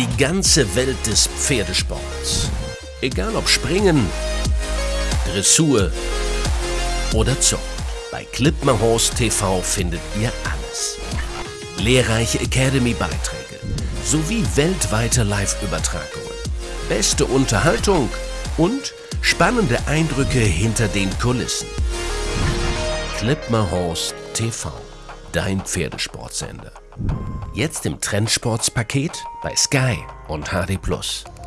Die ganze Welt des Pferdesports. Egal ob Springen, Dressur oder Zucht. Bei Clipmerhorse TV findet ihr alles. Lehrreiche Academy-Beiträge sowie weltweite Live-Übertragungen. Beste Unterhaltung und spannende Eindrücke hinter den Kulissen. Clipmerhorse TV, dein Pferdesportsender. Jetzt im Trendsportspaket bei Sky und HD.